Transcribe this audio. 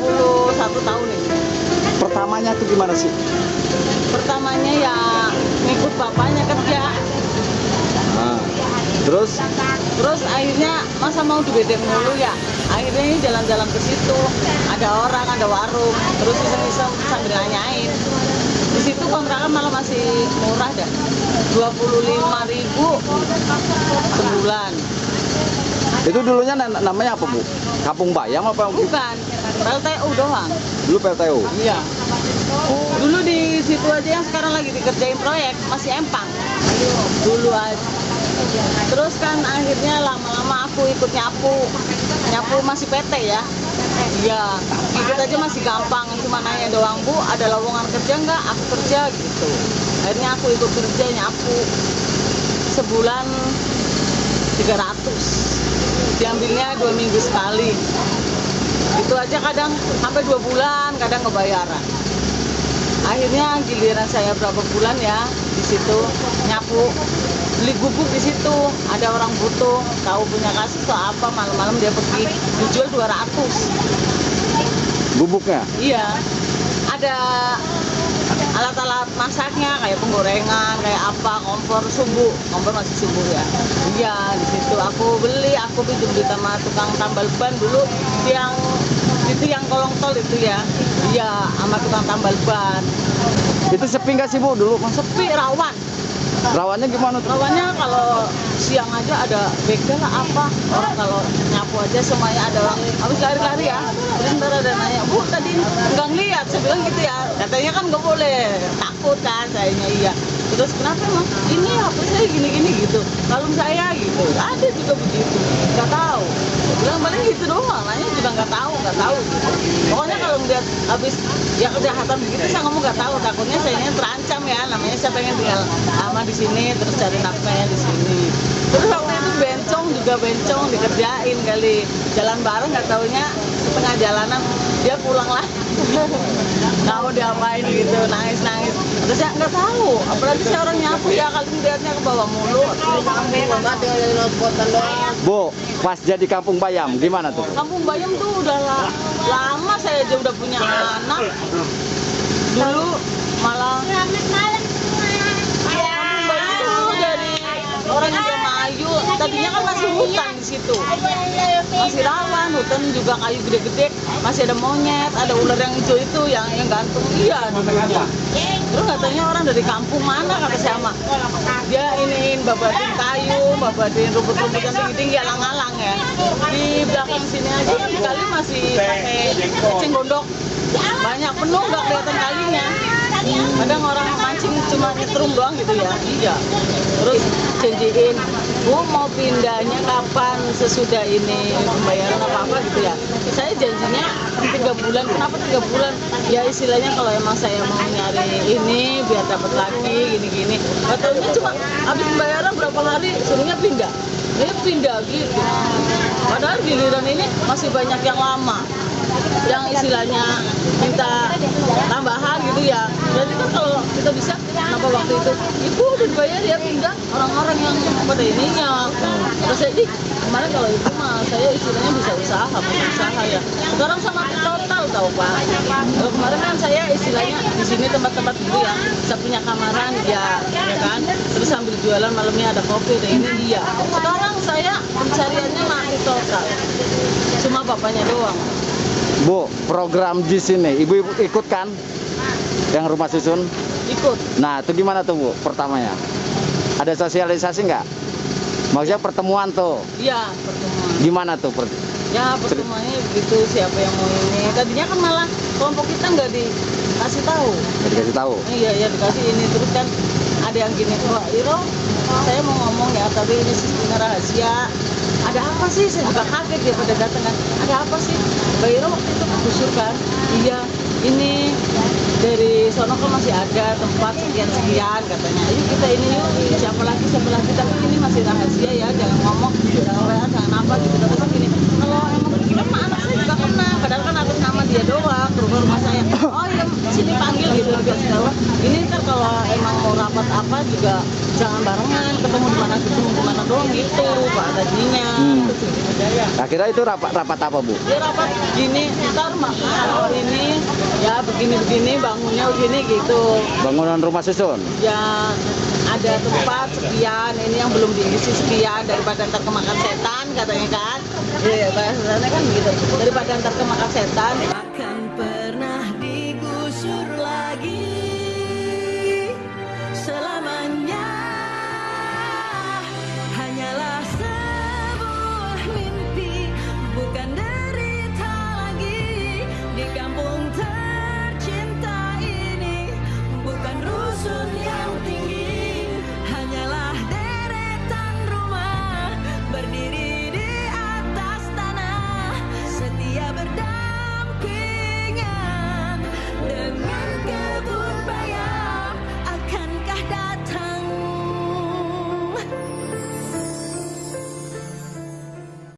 21 tahun ini. Pertamanya tuh gimana sih? Pertamanya ya ngikut bapaknya kerja. Nah, terus Terus akhirnya masa mau di bedeng mulu ya. Akhirnya ini jalan-jalan ke situ. Ada orang, ada warung. Terus iseng-iseng sambil nanyain. Di situ kontrakan malah masih murah dah. 25.000 ribu sebulan. itu dulunya na- namanya apa bu? Kampung Bayam apa? Bu? Bukan, PLTU doang. Dulu PLTU. Iya. Oh, Dulu di situ aja yang sekarang lagi dikerjain proyek masih empang. Dulu aja. Terus kan akhirnya lama-lama aku ikut nyapu. Nyapu masih PT ya. Iya, ikut aja masih gampang. Cuma nanya doang, Bu, ada lowongan kerja nggak? Aku kerja gitu. Akhirnya aku ikut kerja nyapu. Sebulan 300. Diambilnya dua minggu sekali. Itu aja kadang sampai dua bulan, kadang kebayaran akhirnya giliran saya berapa bulan ya di situ nyapu beli gubuk di situ. Ada orang butuh tahu punya kasus atau apa malam-malam dia pergi dijual 200 bubuknya. iya. Ada alat-alat masaknya kayak penggorengan kayak apa kompor subuh kompor masih subuh ya. Iya di situ. Aku beli aku pinjam di sama tukang tambal ban dulu yang tol itu ya. Iya sama tukang tambal ban. Itu sepi nggak sih bu dulu? Mas? sepi rawan. Rawannya gimana tuh? rawannya kalau siang aja ada begal lah apa. Orang kalau nyapu aja semuanya ada orang habis lari-lari ya. Terus ntar ada nanya bu tadi nggak ngeliat. Saya bilang gitu ya. Katanya kan nggak boleh. Takut kan sayanya iya. Terus kenapa emang ini HP saya gini-gini gitu. Kalau saya gitu. Ada juga begitu. Nggak tahu. Bilang paling gitu doang nanya nggak tahu nggak tahu. Pokoknya kalau ngeliat habis ya kejahatan begitu saya ngomong nggak tahu. Takutnya saya ini terancam ya namanya saya pengen tinggal lama di sini terus cari nafkahnya di sini. Terus waktu itu bencong juga bencong dikerjain kali. Jalan bareng nggak taunya setengah jalanan dia pulang lah nggak mau diapain gitu nangis nangis terus saya nggak tahu apalagi saya orang nyapu ya kali melihatnya ke bawah mulu Bu, pas jadi Kampung Bayam gimana tuh? Kampung Bayam tuh udah la- lama saya aja udah punya anak. Dulu malah Kampung Bayam tuh dari orang Indramayu. Tadinya kan masih hutan di situ. Masih rawan, hutan juga kayu gede-gede. Masih ada monyet, ada ular yang hijau itu yang yang gantung. Iya. Terus katanya orang dari kampung mana kata sama. Dia iniin babatin kayu, babatin rumput-rumput yang tinggi-tinggi alang-alang ya. Di belakang sini aja kan kali masih pakai eceng gondok. Banyak penuh nggak kelihatan kalinya. Kadang orang mancing cuma nyetrum doang gitu ya. Iya. Terus janjiin, Bu mau pindahnya kapan sesudah ini pembayaran apa apa gitu ya. Saya janjinya tiga bulan. Kenapa tiga bulan? Ya istilahnya kalau emang saya mau nyari ini biar dapat lagi gini-gini. Katanya cuma habis pembayaran berapa hari suruhnya pindah. Dia pindah gitu. Padahal giliran ini masih banyak yang lama yang istilahnya minta tambahan gitu ya berarti kan kalau kita bisa kenapa waktu itu ibu udah dibayar ya pindah orang-orang yang pada ininya. Terus saya ih kemarin kalau itu mah saya istilahnya bisa usaha bisa usaha ya. Sekarang sama total tahu pak. Kalau kemarin kan saya istilahnya di sini tempat-tempat dulu ya. Saya punya kamaran ya ya kan? Terus sambil jualan malamnya ada kopi ada ini dia sekarang saya pencariannya mati total. Cuma bapaknya doang. Bu, program di sini ibu, ibu ikut kan? Yang rumah susun? ikut. Nah, itu gimana tuh Bu pertamanya? Ada sosialisasi nggak? Maksudnya pertemuan tuh, iya pertemuan. Gimana tuh? Per- ya pertemuannya begitu siapa yang mau ini. Tadinya kan malah kelompok kita nggak dikasih tahu. Dikasih tahu. iya ya dikasih ini. Terus kan ada yang gini Wah Iro saya mau ngomong ya tapi ini sistemnya rahasia. Ada apa sih? Saya juga kaget dia pada datang kan. Ada apa sih? Mbak Iro waktu itu gusur kan? Iya ini dari sono kan masih ada tempat sekian sekian katanya. Ayo kita ini yuk siapa lagi siapa lagi? Tapi ini masih rahasia ya jangan ngomong. Jangan WA jangan apa gitu tapi kan gini kalau emang kan mah anak saya juga kena. Padahal kan atas nama dia doang ke rumah rumah saya. Oh iya sini panggil gitu dikasih tahu. Ini kan kalau emang mau rapat apa juga jangan barengan ketemu di mana ketemu di mana doang gitu pak tadinya. Hmm. Kira itu rapat rapat apa bu? dia rapat gini ntar mak kalau ini ya begini begini bangunnya begini gitu. Bangunan rumah susun. ya ada tempat sekian ini yang belum diisi sekian daripada ntar kemakan setan katanya kan. Iya bahasanya kan gitu. Daripada ntar kemakan setan